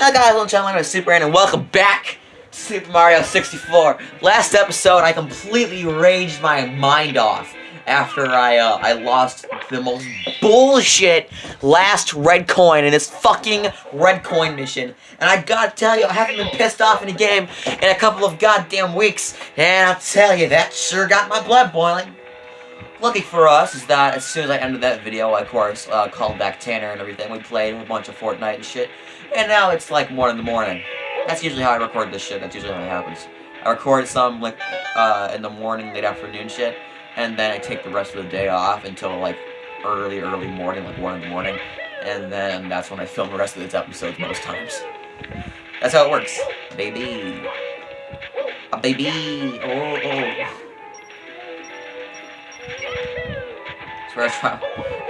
Hello guys, I'm my name is Super and welcome back to Super Mario 64. Last episode, I completely raged my mind off after I uh, I lost the most bullshit last red coin in this fucking red coin mission. And I gotta tell you, I haven't been pissed off in a game in a couple of goddamn weeks. And I'll tell you, that sure got my blood boiling. Lucky for us is that as soon as I ended that video, I of course uh, called back Tanner and everything. We played a bunch of Fortnite and shit. And now it's like 1 in the morning. That's usually how I record this shit. That's usually how it happens. I record some like uh, in the morning, late afternoon shit. And then I take the rest of the day off until like early, early morning, like 1 in the morning. And then that's when I film the rest of its episodes most times. That's how it works. Baby. A baby. Oh, oh. Swear to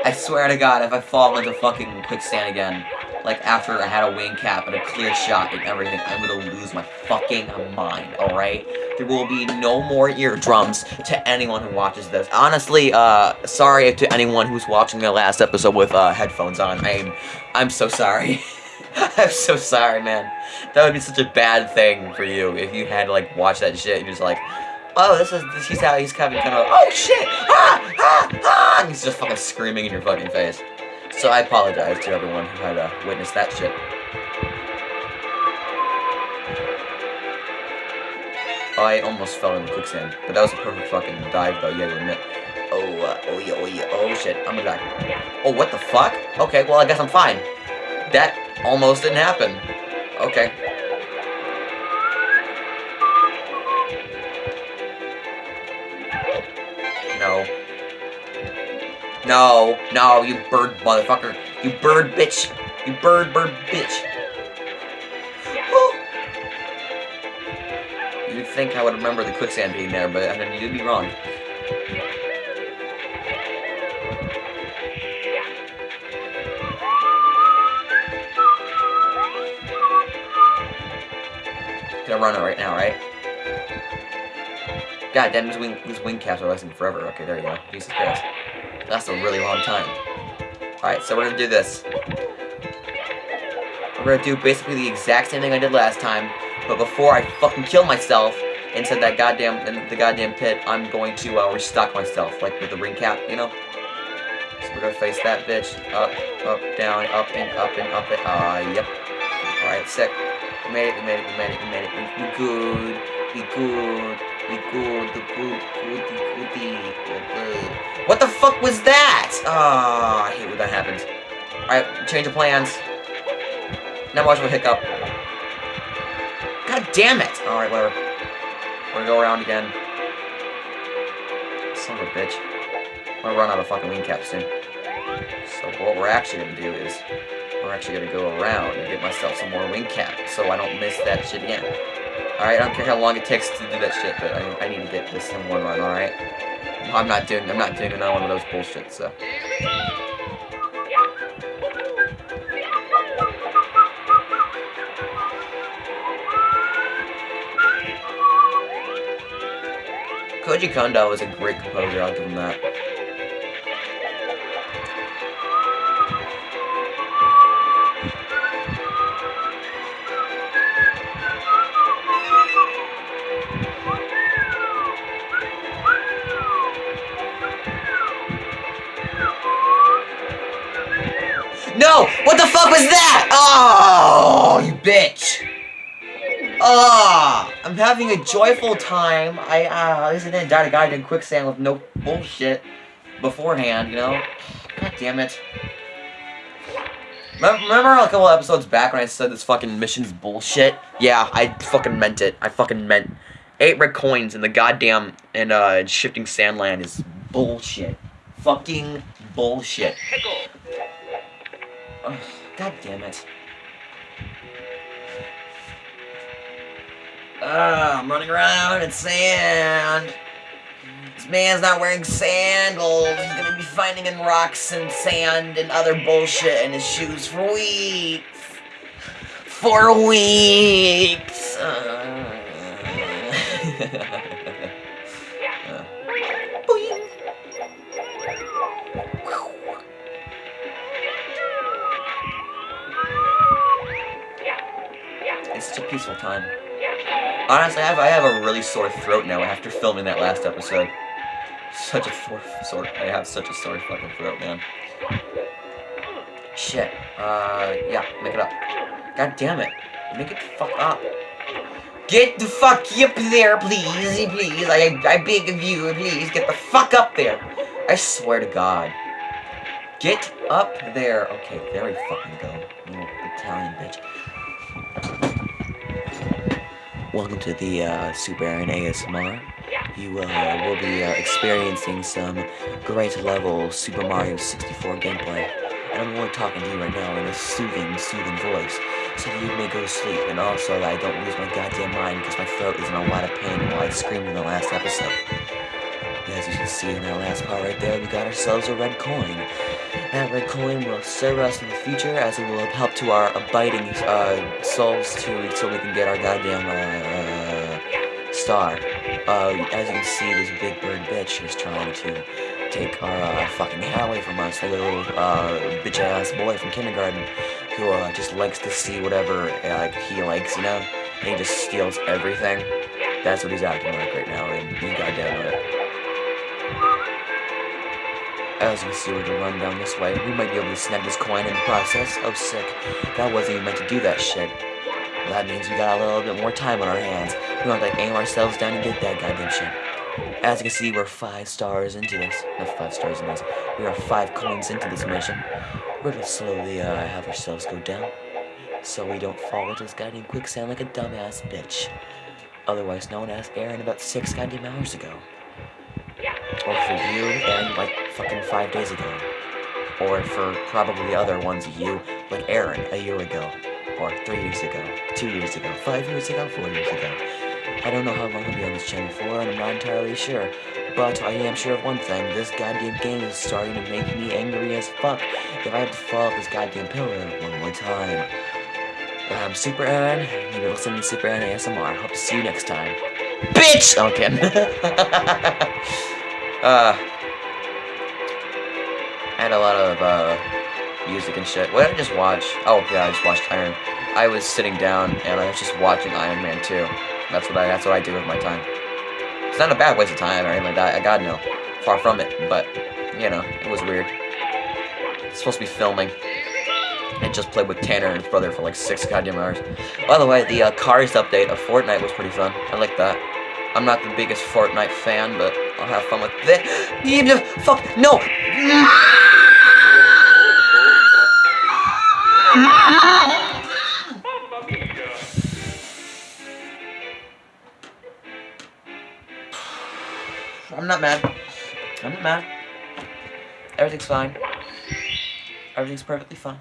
I swear to God, if I fall into fucking quicksand again, like after I had a wing cap and a clear shot and everything, I'm gonna lose my fucking mind, alright? There will be no more eardrums to anyone who watches this. Honestly, uh, sorry to anyone who's watching the last episode with, uh, headphones on. I'm, I'm so sorry. I'm so sorry, man. That would be such a bad thing for you if you had to, like, watch that shit and you're just like, oh, this is, this, he's how he's coming kind of, oh shit, ah, ah, just fucking screaming in your fucking face. So I apologize to everyone who had to witness that shit. I almost fell in the quicksand, but that was a perfect fucking dive though, Yeah, you gotta admit. Oh, uh, oh yeah, oh yeah, oh shit, I'm gonna die. Oh, what the fuck? Okay, well I guess I'm fine. That almost didn't happen. Okay. No. No, no, you bird motherfucker. You bird bitch. You bird bird bitch. You'd think I would remember the quicksand being there, but then you'd be wrong. Gonna run it right now, right? God damn, these wing, these wing caps are lasting forever. Okay, there you go. Jesus Christ. That's a really long time. Alright, so we're gonna do this. We're gonna do basically the exact same thing I did last time, but before I fucking kill myself into that goddamn, in the goddamn pit, I'm going to uh, restock myself, like with the wing cap, you know? So we're gonna face that bitch. Up, up, down, up, and up, and up, and, uh, yep. Alright, sick. We made it, we made it, we made it, we made it. We, we good, we good. What the fuck was that? Oh, I hate when that happens. Alright, change of plans. Now watch my hiccup. God damn it! Alright, whatever. We're gonna go around again. Son of a bitch. I'm gonna run out of fucking wing caps soon. So what we're actually gonna do is, we're actually gonna go around and get myself some more wing cap so I don't miss that shit again. Alright, I don't care how long it takes to do that shit, but I, I need to get this in one run, alright? I'm not doing I'm not doing another one of those bullshit, so. Koji Kondo is a great composer, I'll give him that. No! What the fuck was that? Oh, you bitch! Oh, I'm having a joyful time. I, uh, at least I didn't die to goddamn quicksand with no bullshit beforehand, you know? God damn it. Remember a couple episodes back when I said this fucking mission's bullshit? Yeah, I fucking meant it. I fucking meant eight red coins in the goddamn and uh shifting sandland is bullshit. Fucking bullshit. Oh, God damn it. Ah, I'm running around in sand. This man's not wearing sandals. He's gonna be finding in rocks and sand and other bullshit in his shoes for weeks. For weeks. Uh. peaceful time. Honestly, I have, I have a really sore throat now after filming that last episode. Such a sore, sore, I have such a sore fucking throat, man. Shit. Uh, yeah, make it up. God damn it. Make it fuck up. Get the fuck up there, please, please. I, I beg of you, please, get the fuck up there. I swear to God. Get up there. Okay, there we fucking go. Little Italian bitch. Welcome to the uh, Super Aaron ASMR. You uh, will be uh, experiencing some great level Super Mario 64 gameplay. And I'm only talking to you right now in a soothing, soothing voice so you may go to sleep, and also that I don't lose my goddamn mind because my throat is in a lot of pain while I screamed in the last episode. As you can see in that last part right there, we got ourselves a red coin. That red coin will serve us in the future as it will help to our abiding uh, souls to so we can get our goddamn uh, star. Uh, as you can see, this big bird bitch is trying to take our uh, fucking away from us. A little uh, bitch-ass boy from kindergarten who uh, just likes to see whatever uh, he likes, you know? And he just steals everything. That's what he's acting like right now, and you goddamn right. As can see, we're gonna run down this way. We might be able to snag this coin in the process. Oh, sick. That wasn't even meant to do that shit. Well, that means we got a little bit more time on our hands. We want to aim ourselves down and get that goddamn shit. As you can see, we're five stars into this. Not five stars in this. We are five coins into this mission. We're gonna slowly uh, have ourselves go down so we don't fall into this goddamn quicksand like a dumbass bitch. Otherwise known as Aaron about six goddamn hours ago. Or for you, Aaron, like fucking five days ago. Or for probably other ones of you, like Aaron, a year ago. Or three years ago, two years ago, five years ago, four years ago. I don't know how long I'll be on this channel for, and I'm not entirely sure. But I am sure of one thing, this goddamn game is starting to make me angry as fuck if I have to fall off this goddamn pillar one more time. I'm Super Aaron, you've been listening to Super Aaron ASMR. Hope to see you next time. Bitch! Okay. uh, I had a lot of, uh, music and shit. What did I just watch? Oh, yeah, I just watched Iron. I was sitting down, and I was just watching Iron Man 2. That's what I, that's what I do with my time. It's not a bad waste of time or anything like that. I got no. Far from it. But, you know, it was weird. It's supposed to be filming. I just played with Tanner and his brother for like six goddamn hours. By the way, the uh, Cars update of Fortnite was pretty fun. I like that. I'm not the biggest Fortnite fan, but I'll have fun with it. Fuck, no! I'm not mad. I'm not mad. Everything's fine. Everything's perfectly fine.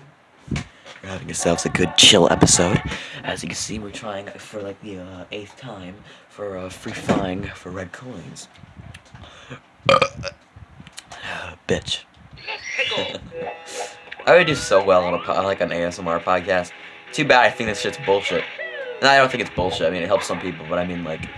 We're having ourselves a good chill episode. As you can see, we're trying for like the uh, eighth time for uh, free flying for red coins. Bitch. I would do so well on a like an ASMR podcast. Too bad I think this shit's bullshit. And I don't think it's bullshit. I mean, it helps some people, but I mean, like,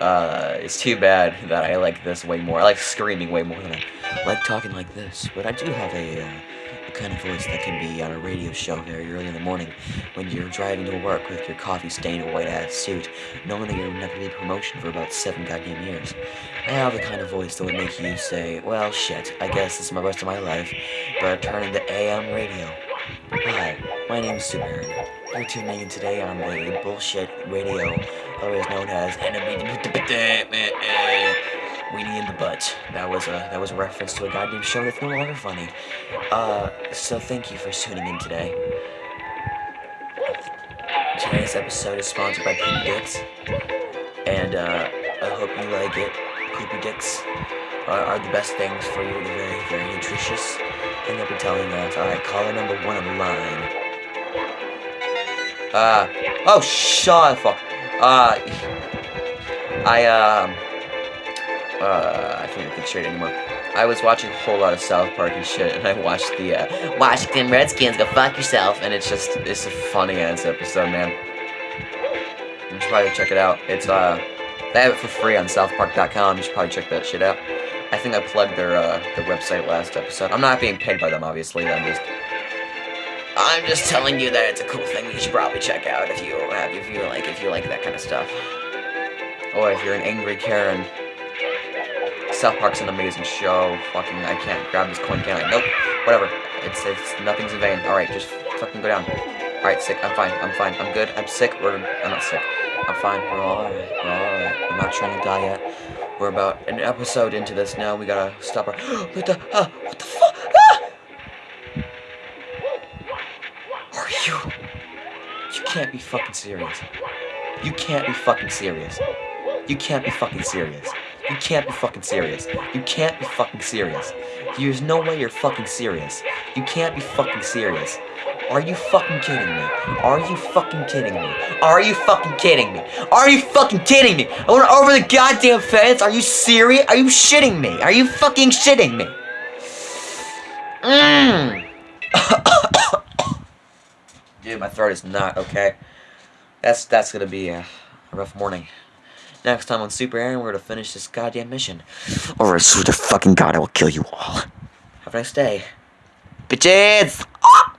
uh, it's too bad that I like this way more. I like screaming way more than I like talking like this. But I do have a, uh, a kind of voice that can be on a radio show very early in the morning when you're driving to work with your coffee-stained white-ass suit, knowing that you're never going to be promotion for about seven goddamn years. I have the kind of voice that would make you say, well, shit, I guess this is my rest of my life, but I turn into AM radio. Hi, my name is Super You're tuning in today on the bullshit radio, otherwise known as Weenie in the Butt. That was a that was a reference to a goddamn show that's no longer funny. Uh, so thank you for tuning in today. Today's episode is sponsored by Poopy Dicks, and uh, I hope you like it. Poopy Dicks are, are the best things for you. They're very, very nutritious, and they'll be telling us, all right, caller number one on the line. Uh, oh, shut the fuck. Uh, I, um, uh, I can't think straight anymore. I was watching a whole lot of South Park and shit, and I watched the, uh, Washington Redskins, go fuck yourself, and it's just, it's a funny-ass episode, man. You should probably check it out. It's, uh, they have it for free on southpark.com, you should probably check that shit out. I think I plugged their, uh, their website last episode. I'm not being paid by them, obviously, I'm just I'm just telling you that it's a cool thing you should probably check out if you have if you like if you like that kind of stuff. Or if you're an angry Karen. South Park's an amazing show. Fucking I can't grab this coin, can I? Nope. Whatever. It's it's nothing's in vain. Alright, just fucking go down. Alright, sick. I'm fine. I'm fine. I'm good. I'm sick. We're I'm not sick. I'm fine. We're alright. We're alright. I'm not trying to die yet. We're about an episode into this now. We gotta stop our what the uh, what the fuck? Ah! Are you You can't be fucking serious. You can't be fucking serious. You can't be fucking serious. You can't be fucking serious. You can't be fucking serious. There's no way you're fucking serious. You can't be fucking serious. Are you fucking kidding me? Are you fucking kidding me? Are you fucking kidding me? Are you fucking kidding me? I went over the goddamn fence. Are you serious? Are you shitting me? Are you fucking shitting me? Mmm. Dude, my throat is not okay. That's that's gonna be a rough morning. Next time on Super Aaron, we're gonna finish this goddamn mission. Or I swear to fucking god, I will kill you all. Have a nice day. Bitches! Ah!